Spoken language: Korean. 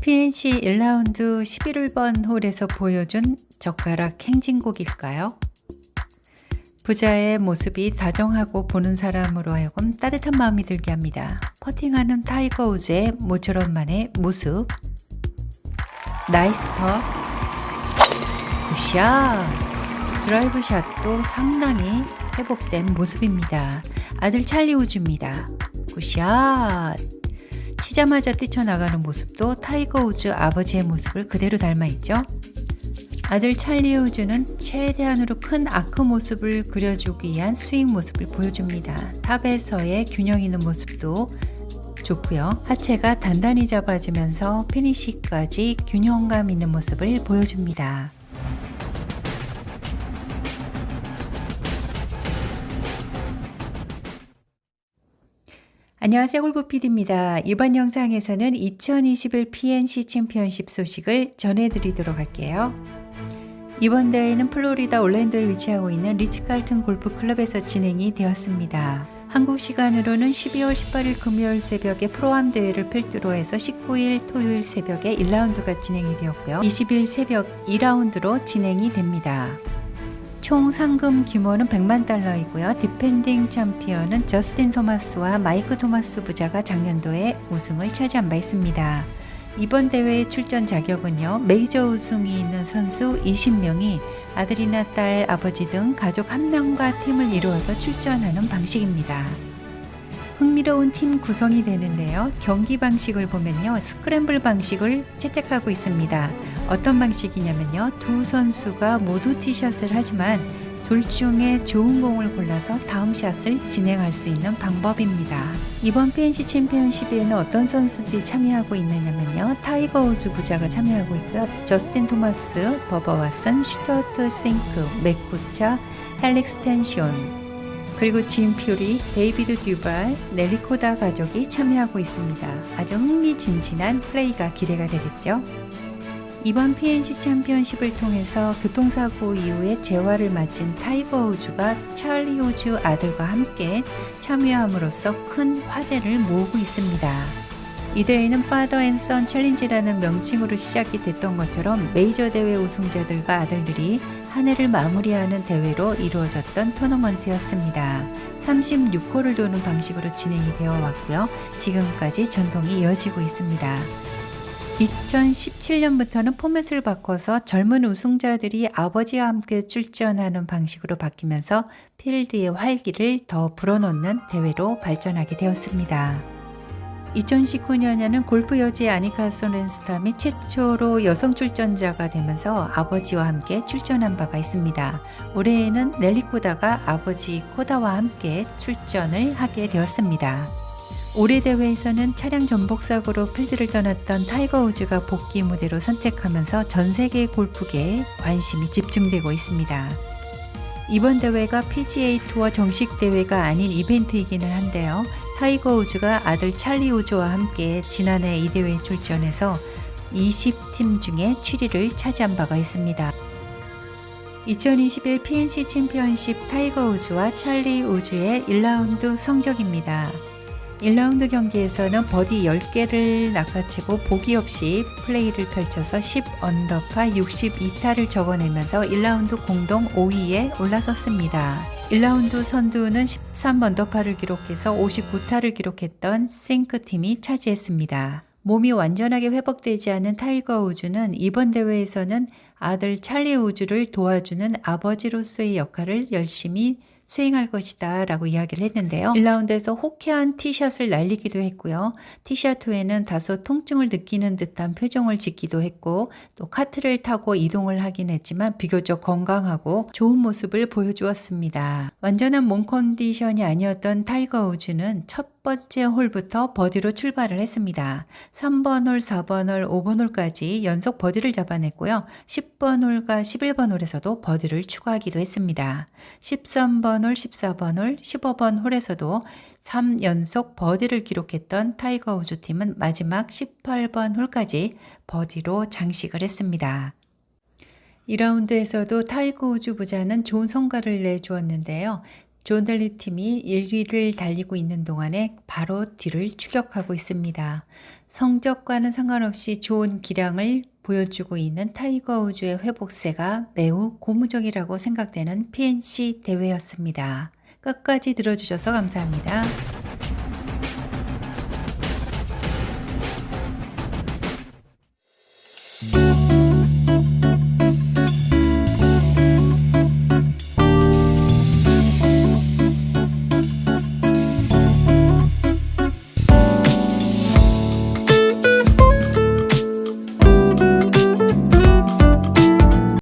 PNC 1라운드 11번 홀에서 보여준 젓가락 행진곡일까요? 부자의 모습이 다정하고 보는 사람으로 하여금 따뜻한 마음이 들게 합니다. 퍼팅하는 타이거 우즈의 모처럼만의 모습 nice putt good shot 드라이브 샷도 상당히 회복된 모습입니다. 아들 찰리 우즈입니다. good shot 치자마자 뛰쳐나가는 모습도 타이거 우즈 아버지의 모습을 그대로 닮아있죠. 아들 찰리 우즈는 최대한으로 큰 아크 모습을 그려주기 위한 스윙 모습을 보여줍니다. 탑에서의 균형 있는 모습도 좋고요. 하체가 단단히 잡아지면서 피니시까지 균형감 있는 모습을 보여줍니다. 안녕하세요 골프PD입니다. 이번 영상에서는 2021 PNC 챔피언십 소식을 전해드리도록 할게요. 이번 대회는 플로리다 올랜도에 위치하고 있는 리츠칼튼 골프클럽에서 진행이 되었습니다. 한국 시간으로는 12월 18일 금요일 새벽에 프로암 대회를 필두로 해서 19일 토요일 새벽에 1라운드가 진행이 되었고요. 20일 새벽 2라운드로 진행이 됩니다. 총 상금 규모는 100만 달러이고요. 디펜딩 챔피언은 저스틴 토마스와 마이크 토마스 부자가 작년도에 우승을 차지한 바 있습니다. 이번 대회의 출전 자격은요. 메이저 우승이 있는 선수 20명이 아들이나 딸, 아버지 등 가족 한 명과 팀을 이루어서 출전하는 방식입니다. 흥미로운 팀 구성이 되는데요. 경기 방식을 보면요. 스크램블 방식을 채택하고 있습니다. 어떤 방식이냐면요. 두 선수가 모두 티샷을 하지만 둘 중에 좋은 공을 골라서 다음 샷을 진행할 수 있는 방법입니다. 이번 PNC 챔피언십에는 어떤 선수들이 참여하고 있느냐면요. 타이거 우즈 부자가 참여하고 있고요. 저스틴 토마스, 버바 왓슨, 스튜어트 싱크, 맷 쿠차, 헨릭 스텐손, 그리고 짐 퓨릭, 데이비드 듀발, 넬리 코다 가족이 참여하고 있습니다. 아주 흥미진진한 플레이가 기대가 되겠죠. 이번 PNC 챔피언십을 통해서 교통사고 이후에 재활을 마친 타이거 우즈가 찰리 우즈 아들과 함께 참여함으로써 큰 화제를 모으고 있습니다. 이 대회는 Father and Son Challenge라는 명칭으로 시작이 됐던 것처럼 메이저 대회 우승자들과 아들들이 한 해를 마무리하는 대회로 이루어졌던 토너먼트였습니다. 36홀을 도는 방식으로 진행이 되어 왔고요. 지금까지 전통이 이어지고 있습니다. 2017년부터는 포맷을 바꿔서 젊은 우승자들이 아버지와 함께 출전하는 방식으로 바뀌면서 필드의 활기를 더 불어넣는 대회로 발전하게 되었습니다. 2019년에는 골프 여제 아니카 소렌스탐이 최초로 여성 출전자가 되면서 아버지와 함께 출전한 바가 있습니다. 올해에는 넬리 코다가 아버지 코다와 함께 출전을 하게 되었습니다. 올해 대회에서는 차량 전복 사고로 필드를 떠났던 타이거 우즈가 복귀 무대로 선택하면서 전 세계 골프계에 관심이 집중되고 있습니다. 이번 대회가 PGA 투어 정식 대회가 아닌 이벤트이기는 한데요. 타이거 우즈가 아들 찰리 우즈와 함께 지난해 이 대회에 출전해서 20팀 중에 7위를 차지한 바가 있습니다. 2021 PNC 챔피언십 타이거 우즈와 찰리 우즈의 1라운드 성적입니다. 1라운드 경기에서는 버디 10개를 낚아채고 보기 없이 플레이를 펼쳐서 10 언더파 62타를 적어내면서 1라운드 공동 5위에 올라섰습니다. 1라운드 선두는 13 언더파를 기록해서 59타를 기록했던 싱크팀이 차지했습니다. 몸이 완전하게 회복되지 않은 타이거 우즈는 이번 대회에서는 아들 찰리 우즈를 도와주는 아버지로서의 역할을 열심히 수행할 것이다 라고 이야기를 했는데요. 1라운드에서 호쾌한 티샷을 날리기도 했고요. 티샷 후에는 다소 통증을 느끼는 듯한 표정을 짓기도 했고 또 카트를 타고 이동을 하긴 했지만 비교적 건강하고 좋은 모습을 보여주었습니다. 완전한 몸 컨디션이 아니었던 타이거 우즈는 첫 번째 홀부터 버디로 출발을 했습니다. 3번 홀, 4번 홀, 5번 홀까지 연속 버디를 잡아냈고요. 10번 홀과 11번 홀에서도 버디를 추가하기도 했습니다. 13번 홀, 14번 홀, 15번 홀에서도 3연속 버디를 기록했던 타이거 우즈 팀은 마지막 18번 홀까지 버디로 장식을 했습니다. 2라운드에서도 타이거 우즈 부자는 좋은 성과를 내주었는데요. 존 댈리 팀이 1위를 달리고 있는 동안에 바로 뒤를 추격하고 있습니다. 성적과는 상관없이 좋은 기량을 보여주고 있는 타이거 우즈의 회복세가 매우 고무적이라고 생각되는 PNC 대회였습니다. 끝까지 들어주셔서 감사합니다.